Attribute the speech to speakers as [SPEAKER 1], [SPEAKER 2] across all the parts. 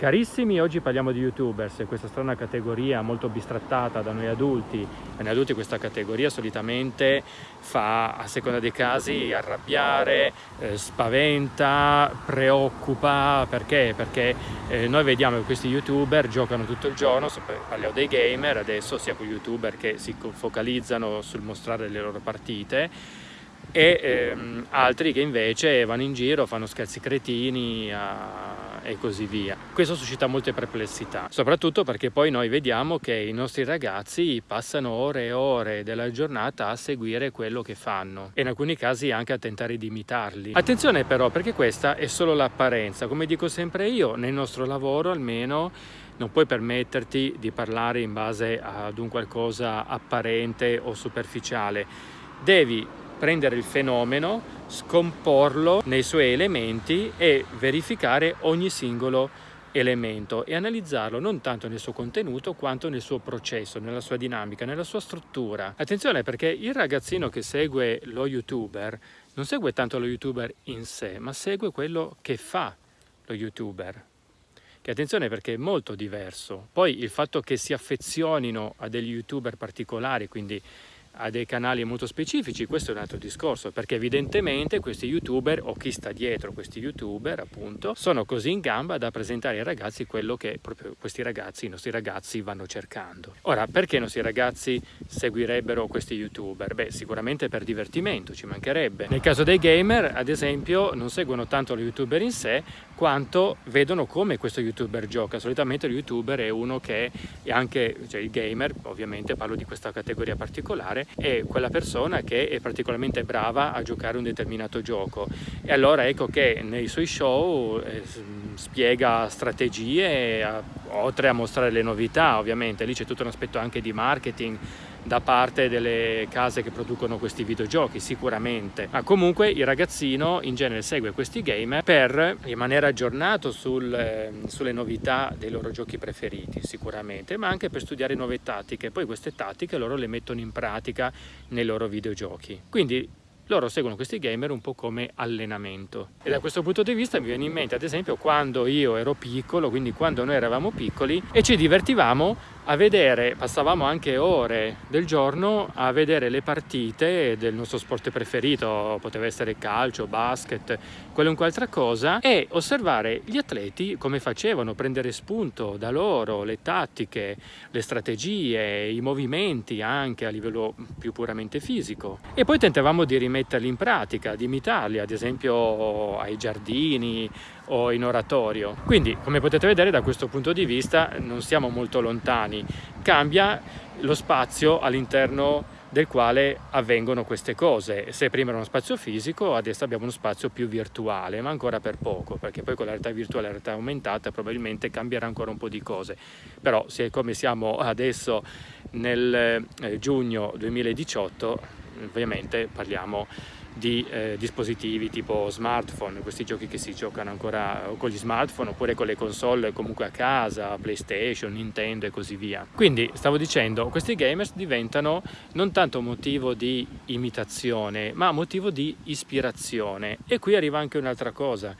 [SPEAKER 1] Carissimi, oggi parliamo di youtubers, questa strana categoria molto bistrattata da noi adulti. Da noi adulti questa categoria solitamente fa, a seconda dei casi, arrabbiare, eh, spaventa, preoccupa. Perché? Perché eh, noi vediamo che questi youtuber giocano tutto il giorno, parliamo dei gamer adesso, sia con youtuber che si focalizzano sul mostrare le loro partite e ehm, altri che invece vanno in giro, fanno scherzi cretini a e così via. Questo suscita molte perplessità, soprattutto perché poi noi vediamo che i nostri ragazzi passano ore e ore della giornata a seguire quello che fanno e in alcuni casi anche a tentare di imitarli. Attenzione però perché questa è solo l'apparenza, come dico sempre io, nel nostro lavoro almeno non puoi permetterti di parlare in base ad un qualcosa apparente o superficiale, devi prendere il fenomeno, scomporlo nei suoi elementi e verificare ogni singolo elemento e analizzarlo non tanto nel suo contenuto quanto nel suo processo, nella sua dinamica, nella sua struttura. Attenzione perché il ragazzino che segue lo youtuber non segue tanto lo youtuber in sé, ma segue quello che fa lo youtuber. Che attenzione perché è molto diverso. Poi il fatto che si affezionino a degli youtuber particolari, quindi a dei canali molto specifici, questo è un altro discorso, perché evidentemente questi youtuber o chi sta dietro questi youtuber appunto sono così in gamba da presentare ai ragazzi quello che proprio questi ragazzi, i nostri ragazzi vanno cercando. Ora, perché i nostri ragazzi seguirebbero questi youtuber? Beh, sicuramente per divertimento, ci mancherebbe. Nel caso dei gamer, ad esempio, non seguono tanto lo youtuber in sé, quanto vedono come questo youtuber gioca. Solitamente lo youtuber è uno che è anche, cioè il gamer, ovviamente parlo di questa categoria particolare, è quella persona che è particolarmente brava a giocare un determinato gioco. E allora ecco che nei suoi show eh, spiega strategie, oltre a mostrare le novità, ovviamente, lì c'è tutto un aspetto anche di marketing, da parte delle case che producono questi videogiochi sicuramente. Ma comunque il ragazzino in genere segue questi gamer per rimanere aggiornato sul, eh, sulle novità dei loro giochi preferiti sicuramente ma anche per studiare nuove tattiche. Poi queste tattiche loro le mettono in pratica nei loro videogiochi. Quindi loro seguono questi gamer un po' come allenamento. E da questo punto di vista mi viene in mente ad esempio quando io ero piccolo quindi quando noi eravamo piccoli e ci divertivamo a vedere, passavamo anche ore del giorno a vedere le partite del nostro sport preferito, poteva essere calcio, basket, qualunque altra cosa, e osservare gli atleti come facevano, prendere spunto da loro, le tattiche, le strategie, i movimenti anche a livello più puramente fisico. E poi tentavamo di rimetterli in pratica, di imitarli, ad esempio ai giardini, o in oratorio. Quindi, come potete vedere, da questo punto di vista non siamo molto lontani. Cambia lo spazio all'interno del quale avvengono queste cose. Se prima era uno spazio fisico, adesso abbiamo uno spazio più virtuale, ma ancora per poco, perché poi con la realtà virtuale e la realtà aumentata probabilmente cambierà ancora un po' di cose. Però, siccome siamo adesso nel eh, giugno 2018, ovviamente parliamo di eh, dispositivi tipo smartphone, questi giochi che si giocano ancora con gli smartphone oppure con le console comunque a casa, PlayStation, Nintendo e così via. Quindi stavo dicendo, questi gamers diventano non tanto motivo di imitazione ma motivo di ispirazione e qui arriva anche un'altra cosa,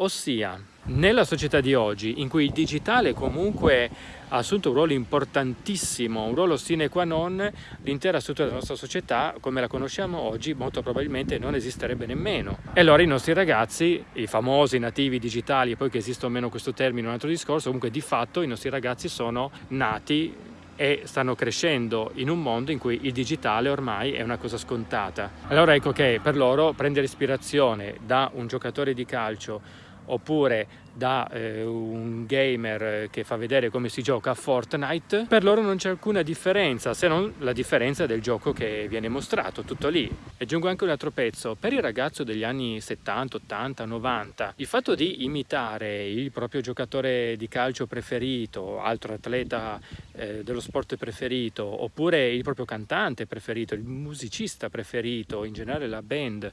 [SPEAKER 1] ossia nella società di oggi in cui il digitale comunque ha assunto un ruolo importantissimo, un ruolo sine qua non, l'intera struttura della nostra società come la conosciamo oggi molto probabilmente non esisterebbe nemmeno. E allora i nostri ragazzi, i famosi nativi digitali, poi che esiste o meno questo termine un altro discorso, comunque di fatto i nostri ragazzi sono nati e stanno crescendo in un mondo in cui il digitale ormai è una cosa scontata. Allora ecco che per loro prendere ispirazione da un giocatore di calcio oppure da eh, un gamer che fa vedere come si gioca a Fortnite, per loro non c'è alcuna differenza, se non la differenza del gioco che viene mostrato, tutto lì. Aggiungo anche un altro pezzo, per il ragazzo degli anni 70, 80, 90, il fatto di imitare il proprio giocatore di calcio preferito, altro atleta eh, dello sport preferito, oppure il proprio cantante preferito, il musicista preferito, in generale la band, eh,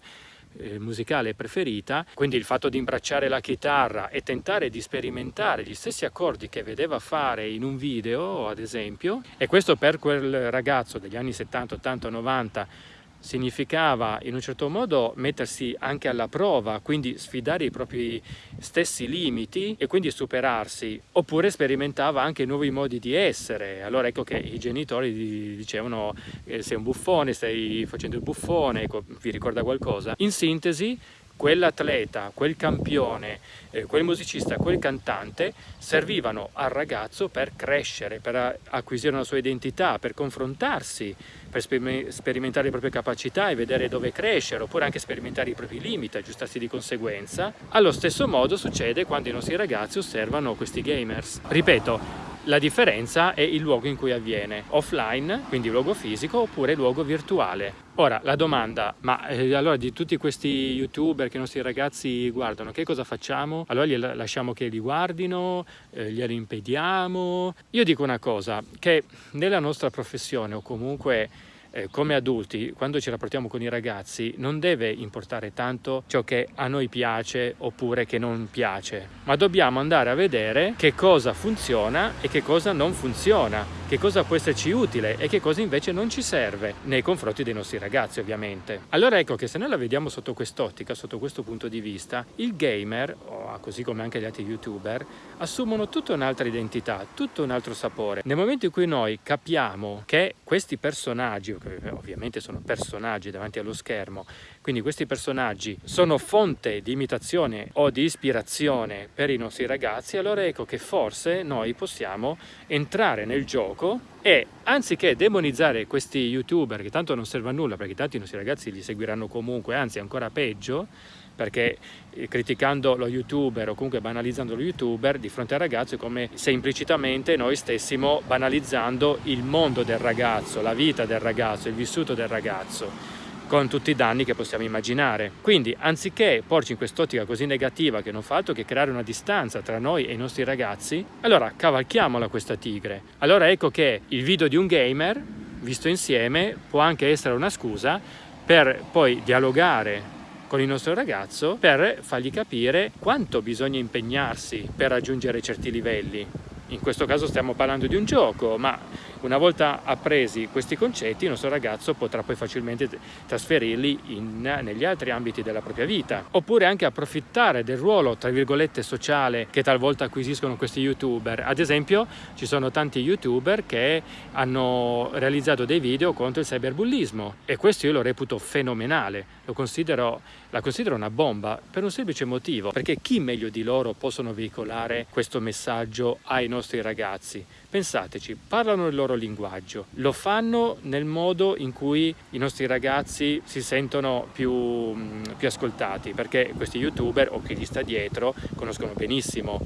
[SPEAKER 1] musicale preferita, quindi il fatto di imbracciare la chitarra e tentare di sperimentare gli stessi accordi che vedeva fare in un video, ad esempio, e questo per quel ragazzo degli anni 70, 80, 90 significava in un certo modo mettersi anche alla prova, quindi sfidare i propri stessi limiti e quindi superarsi, oppure sperimentava anche nuovi modi di essere. Allora ecco che i genitori dicevano eh, sei un buffone, stai facendo il buffone, ecco, vi ricorda qualcosa? In sintesi quell'atleta, quel campione, eh, quel musicista, quel cantante servivano al ragazzo per crescere, per acquisire una sua identità, per confrontarsi, per sperimentare le proprie capacità e vedere dove crescere, oppure anche sperimentare i propri limiti, aggiustarsi di conseguenza. Allo stesso modo succede quando i nostri ragazzi osservano questi gamers. Ripeto, la differenza è il luogo in cui avviene, offline, quindi luogo fisico, oppure luogo virtuale. Ora, la domanda, ma eh, allora di tutti questi youtuber che i nostri ragazzi guardano, che cosa facciamo? Allora li lasciamo che li guardino, eh, glieli impediamo? Io dico una cosa, che nella nostra professione o comunque eh, come adulti, quando ci rapportiamo con i ragazzi, non deve importare tanto ciò che a noi piace oppure che non piace, ma dobbiamo andare a vedere che cosa funziona e che cosa non funziona, che cosa può esserci utile e che cosa invece non ci serve nei confronti dei nostri ragazzi ovviamente. Allora ecco che se noi la vediamo sotto quest'ottica, sotto questo punto di vista, il gamer, così come anche gli altri youtuber, assumono tutta un'altra identità, tutto un altro sapore. Nel momento in cui noi capiamo che questi personaggi, che ovviamente sono personaggi davanti allo schermo, quindi questi personaggi sono fonte di imitazione o di ispirazione per i nostri ragazzi, allora ecco che forse noi possiamo entrare nel gioco e anziché demonizzare questi youtuber che tanto non servono a nulla perché tanti nostri ragazzi li seguiranno comunque, anzi ancora peggio, perché eh, criticando lo youtuber o comunque banalizzando lo youtuber di fronte al ragazzo è come se implicitamente noi stessimo banalizzando il mondo del ragazzo, la vita del ragazzo, il vissuto del ragazzo con tutti i danni che possiamo immaginare. Quindi anziché porci in quest'ottica così negativa che non fa altro che creare una distanza tra noi e i nostri ragazzi, allora cavalchiamola questa tigre. Allora ecco che il video di un gamer visto insieme può anche essere una scusa per poi dialogare con il nostro ragazzo per fargli capire quanto bisogna impegnarsi per raggiungere certi livelli. In questo caso stiamo parlando di un gioco, ma una volta appresi questi concetti il nostro ragazzo potrà poi facilmente trasferirli in, negli altri ambiti della propria vita. Oppure anche approfittare del ruolo, tra virgolette, sociale che talvolta acquisiscono questi youtuber. Ad esempio ci sono tanti youtuber che hanno realizzato dei video contro il cyberbullismo e questo io lo reputo fenomenale, lo considero, la considero una bomba per un semplice motivo, perché chi meglio di loro possono veicolare questo messaggio ai nostri ragazzi. Pensateci, parlano il loro linguaggio, lo fanno nel modo in cui i nostri ragazzi si sentono più, mm, più ascoltati, perché questi youtuber o chi gli sta dietro conoscono benissimo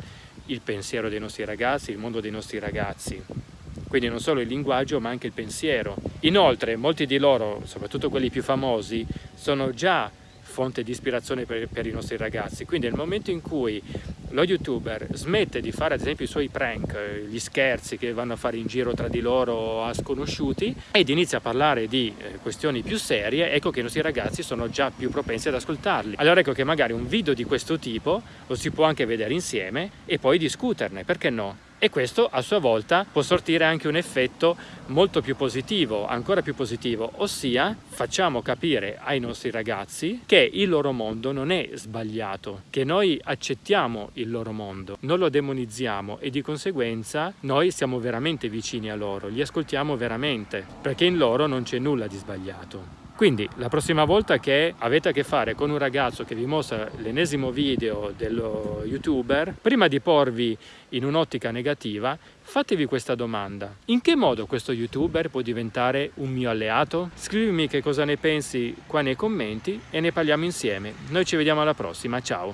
[SPEAKER 1] il pensiero dei nostri ragazzi, il mondo dei nostri ragazzi quindi non solo il linguaggio ma anche il pensiero. Inoltre molti di loro, soprattutto quelli più famosi, sono già fonte di ispirazione per, per, i nostri ragazzi, quindi nel momento in cui lo youtuber smette di fare ad esempio i suoi prank, eh, gli scherzi che vanno a fare in giro tra di loro a sconosciuti ed inizia a parlare di eh, questioni più serie, ecco che i nostri ragazzi sono già più propensi ad ascoltarli. Allora ecco che magari un video di questo tipo lo si può anche vedere insieme e poi discuterne, perché no? E questo a sua volta può sortire anche un effetto molto più positivo, ancora più positivo, ossia facciamo capire ai nostri ragazzi che il loro mondo non è sbagliato, che noi accettiamo il loro mondo, non lo demonizziamo e di conseguenza noi siamo veramente vicini a loro, li ascoltiamo veramente, perché in loro non c'è nulla di sbagliato. Quindi la prossima volta che avete a che fare con un ragazzo che vi mostra l'ennesimo video dello youtuber, prima di porvi in un'ottica negativa, fatevi questa domanda. In che modo questo youtuber può diventare un mio alleato? Scrivimi che cosa ne pensi qua nei commenti e ne parliamo insieme. Noi ci vediamo alla prossima, ciao!